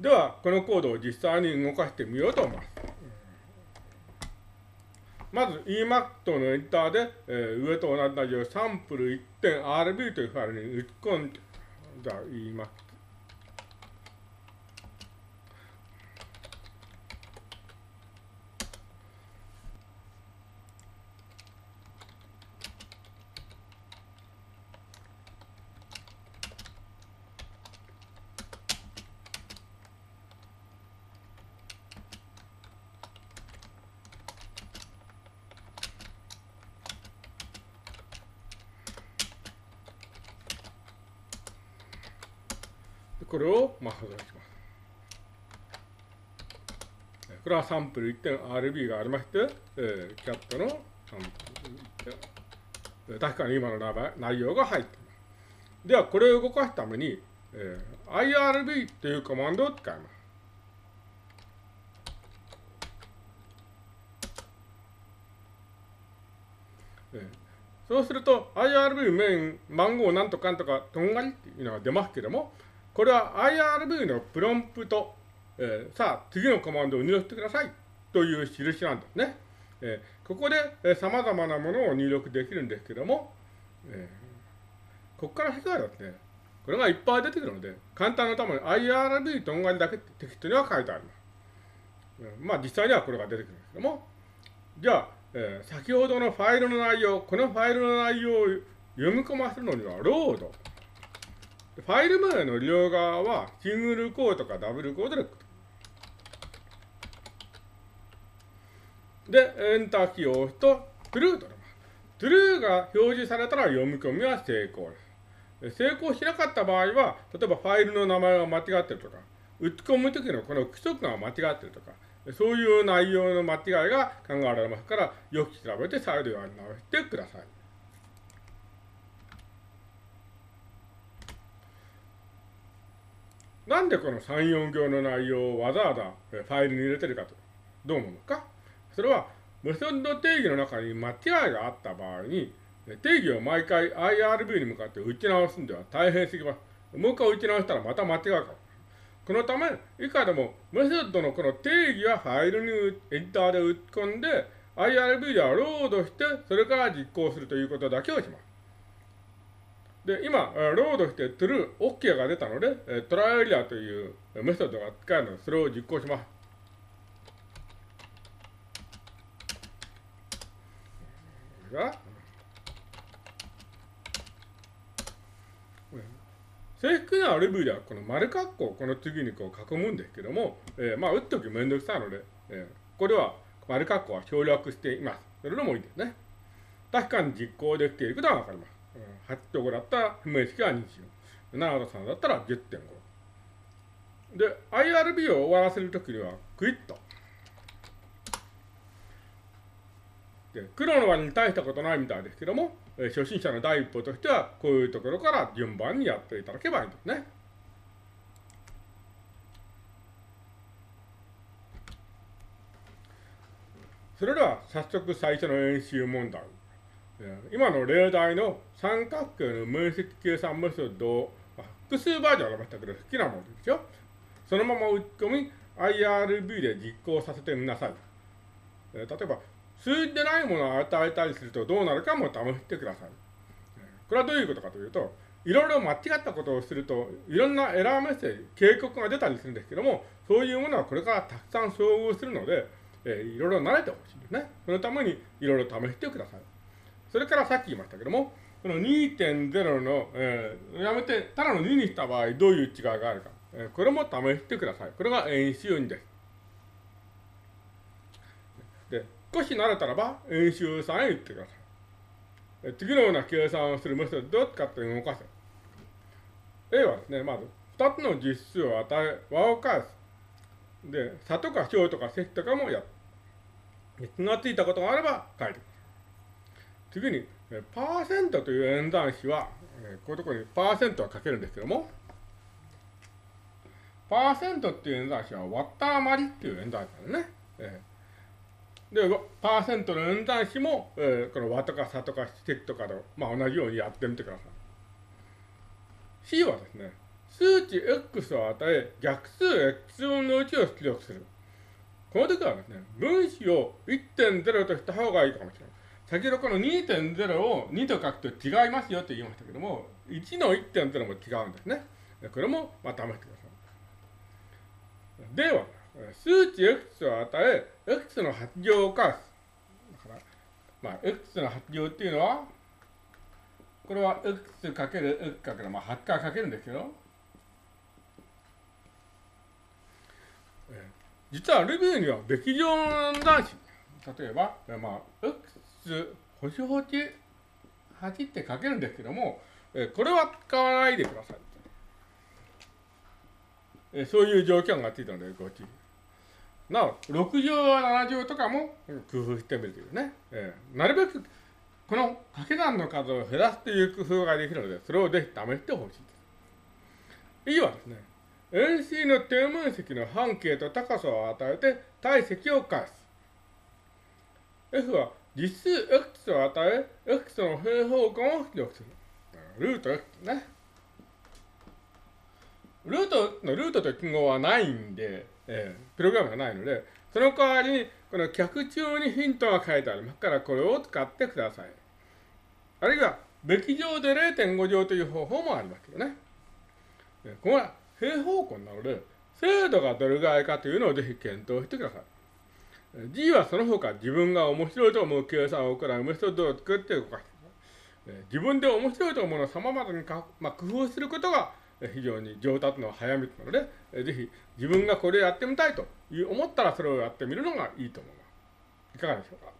では、このコードを実際に動かしてみようと思います。まず Emac のエンターで、えー、上と同じようにサンプル 1.rb というファイルに打ち込んで、じゃあ Emac これを、まあ、保存します。これはサンプル 1.rb がありまして、えー、キャットのサンプル確かに今の内容が入っています。では、これを動かすために、えー、irb というコマンドを使います。えー、そうすると、IRB メイン番号なんとかんとかとんがりっていうのが出ますけども、これは IRB のプロンプト、えー、さあ、次のコマンドを入力してくださいという印なんですね。えー、ここで、えー、様々なものを入力できるんですけども、えー、ここから先はですね、これがいっぱい出てくるので、簡単なために IRB とんがりだけテキストには書いてあります。うん、まあ実際にはこれが出てくるんですけども、じゃあ、えー、先ほどのファイルの内容、このファイルの内容を読み込ませるのには、ロード。ファイル名の両側はシングルコードかダブルコードでで、エンターキーを押すと、トゥルーとなります。トゥルーが表示されたら読み込みは成功です。成功しなかった場合は、例えばファイルの名前が間違ってるとか、打ち込むときのこの規則が間違ってるとか、そういう内容の間違いが考えられますから、よく調べて再度やり直してください。なんでこの3、4行の内容をわざわざファイルに入れてるかと、どう思うのかそれは、メソッド定義の中に間違いがあった場合に、定義を毎回 IRB に向かって打ち直すんでは大変すぎます。もう一回打ち直したらまた間違うから。このため、以下でもメソッドのこの定義はファイルにエディターで打ち込んで、IRB ではロードして、それから実行するということだけをします。で、今、ロードして true、OK が出たので、トライエリアというメソッドが使えるので、それを実行します。正式なレビューでは、この丸括弧をこの次にこう囲むんですけども、えー、まあ、打っときめんどくさいので、えー、これは丸括弧は省略しています。それでもいいですね。確かに実行できていることはわかります。8兆だったら不明式は24。7と3だったら10.5。で、IRB を終わらせるときには、クイット。で、黒の割に大したことないみたいですけども、え、初心者の第一歩としては、こういうところから順番にやっていただけばいいんですね。それでは早速最初の演習問題。今の例題の三角形の面積計算メソッドを複数バージョンありましたけど、好きなものですよ。そのまま打ち込み、IRB で実行させてみなさい。例えば、数字でないものを与えたりするとどうなるかも試してください。これはどういうことかというと、いろいろ間違ったことをすると、いろんなエラーメッセージ、警告が出たりするんですけども、そういうものはこれからたくさん遭遇するので、えー、いろいろ慣れてほしいんですね。そのためにいろいろ試してください。それからさっき言いましたけども、この2.0の、えー、やめて、ただの2にした場合、どういう違いがあるか。えー、これも試してください。これが演習2です。で、少し慣れたらば、演習3へ行ってください。え次のような計算をするメソッドを使って動かせ。A はですね、まず、2つの実数を与え、和を返す。で、差とか小とか積とかもやる。気がついたことがあれば書いてく。次に、パーセントという演算子は、こういうところにパーセントは書けるんですけども、パーセントっていう演算子は割った余りっていう演算子なんですね。で、パーセントの演算子も、えー、この和とか差とか積とかと、まあ、同じようにやってみてください。C はですね、数値 x を与え、逆数 x 分の1を出力する。この時はですね、分子を1.0とした方がいいかもしれない。先ほどこの2.0を2と書くと違いますよと言いましたけども、1の1.0も違うんですね。これもまあ試してください。では、数値 x を与え、x の発情を返す。だから、まあ、x の発情っていうのは、これは x かける x かける、まあ、8回かけるんですけど、実はルビーにはべき乗男子、例えば、まあ、x 星星8って書けるんですけども、えこれは使わないでください。えそういう条件がついたのでご注意。なお、6乗7乗とかも工夫してみるというね。えなるべくこの掛け算の数を減らすという工夫ができるので、それをぜひ試してほしいです。次はですね、円錐の底面積の半径と高さを与えて体積を返す。F は実数 x を与え、x の平方根を出力する。ルート x ね。ルートのルートという記号はないんで、えー、プログラムがないので、その代わりに、この脚中にヒントが書いてありますから、これを使ってください。あるいは、べき乗で0.5乗という方法もありますけどね。ここは平方根なので、精度がどれぐらいかというのをぜひ検討してください。D はその他自分が面白いと思う計算を行うメソッドを作って動かして自分で面白いと思うのを様々にか、まあ、工夫することが非常に上達の早道なので、ぜひ自分がこれをやってみたいという思ったらそれをやってみるのがいいと思います。いかがでしょうか？